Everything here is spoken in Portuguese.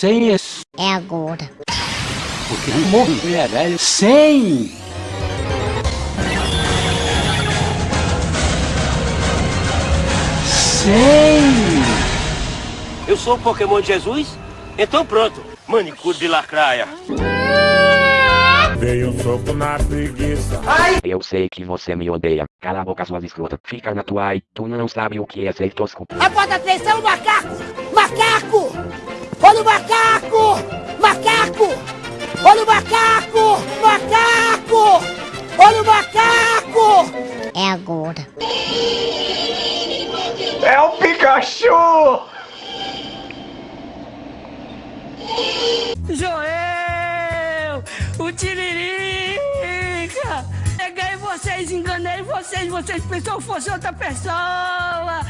100 é... É agora. Porque morrer, velho. 100! Cem! Eu sou o Pokémon de Jesus? Então pronto, manicure de lacraia. Veio um soco na preguiça. Eu sei que você me odeia. Cala a boca, suas escrotas. Fica na tua aí. Tu não sabe o que é ser tosco. Após atenção, macaco! Macaco! Olha o macaco! Macaco! Olha o macaco! É agora. É o Pikachu! Joel! O Tiririca! Peguei vocês, enganei vocês, vocês pensaram que fosse outra pessoa!